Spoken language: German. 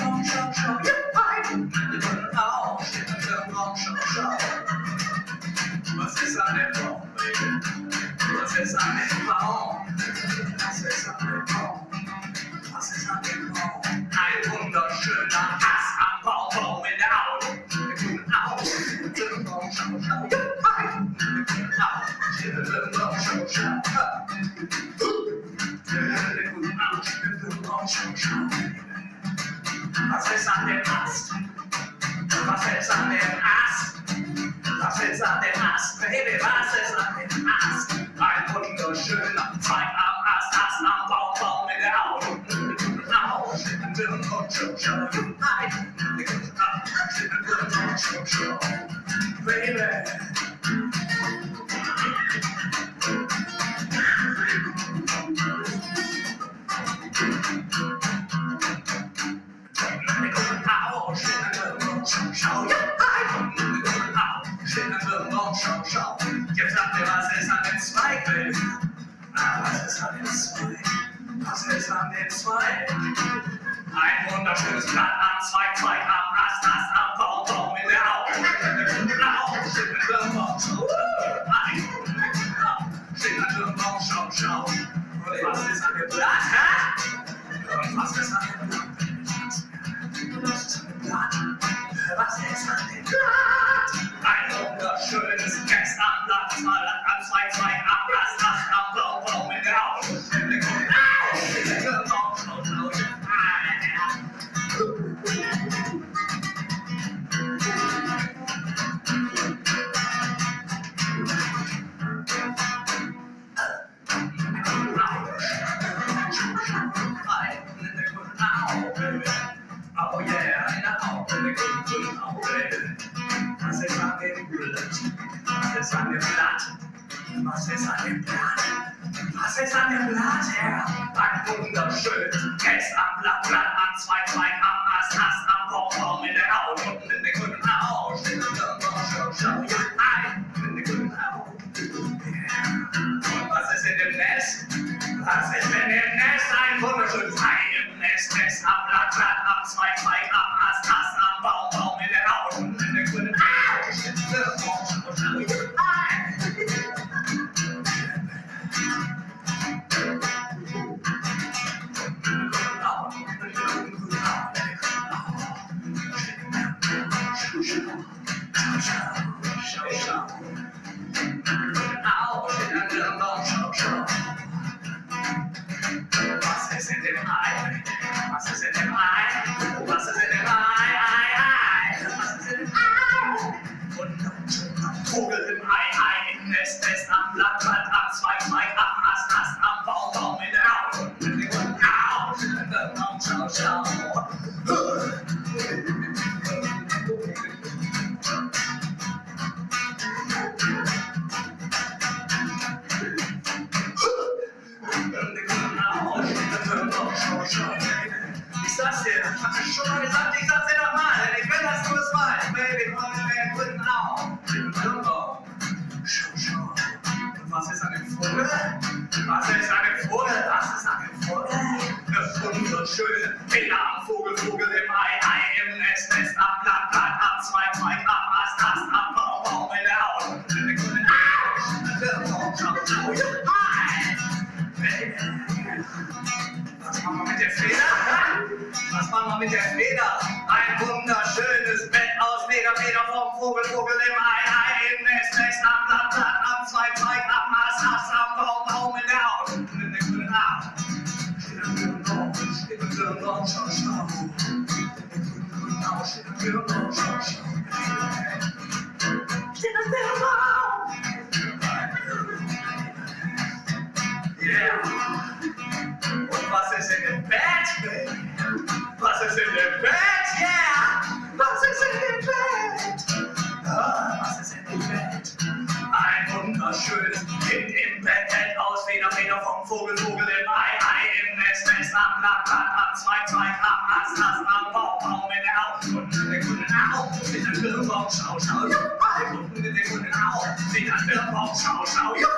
冲冲冲，真爱！你们好，现在放手手。我最傻的宝贝，我最傻的宝，我最傻的宝，我最傻的宝。Ein wunderschöner Hass am Baum in der Augen, in den Augen, 真放手手，真爱！你们好，现在放手手。Was ist an dem Ast? Was ist an dem Ast? Was ist an dem Ast? Baby, was ist an dem Ast? Ein wunderschöner Zweigast. Au, Schnittenwirren und Schubschau. Ja, Au, und Schubschau. Jetzt sagt mir, was ist an dem Zweig? Ah, was ist an dem Zweig? Was ist an dem Zweig? Ein wunderschönes Blatt am Zweig, Zweig am Ast, Ast am Baum, Baum in der Au. Au, Schnittenwirren Schau. Nein, Au, Schnittenwirren und Schau, was ist an dem Blatt, hä? Was ist Was ist an dem Blatt? Was ist an dem Blatt? Was ist an dem Blatt? Was ist an dem Blatt, Herr? Ein wunderschönes Text am Blatt, Blatt am Zweig, Zweig am Ast, Ast am Baum in der Haut, unten in der grünen Haut, Schau, schau, ja, ein, in der grünen Haut. Und was ist in dem Nest? Was ist in dem Nest? Ein wunderschönes Ei im Nest, Nest am Blatt, Blatt am Zweig, Zweig am Ast, Ast ich hab dir schon mal gesagt, ich sag's dir nochmal, denn ich will, dass du es weißt. Baby, komm in den guten Augen. Irgendwo. Schau, schau. Und was ist dem Vogel? Was ist dem Vogel? Was ist an dem Vogel? Das wunderschöne Feder am Vogel, Vogel im Ei, Ei im Nest, Nest am Blatt, Blatt am Zweig, Zweig am Ast, Ast am Baum, Baum in der Haut. Und in der grünen Augen. Schau, schau, ja. Ei. Baby. Was machen wir mit der Feder? Wir mit der Feder? Ein wunderschönes Bett aus Feder, Feder vom Vogel, Vogel im Ei, Ei im Nest, Nest am Blatt, Blatt am Zweig, Zweig am Ast, Ast am Baum, Baum in der Haut. Und in der grünen Haut. Steht ein Birnbaum, steht ein Birnbaum, schau, schau. In der grünen Haut steht ein Birnbaum, schau, schau. Steht ein Birnbaum. Yeah. Vom Vogel, Vogel im Ei, Ei im Nest, Nest am Blatt, Blatt am Zweig, Zweig am Ast, Ast am Baum, Baum in der Haut und der grünen Haut steht ein Birnbaum, schau, schau, ja, in der grünen Haut steht ein Birnbaum, schau, schau, ja,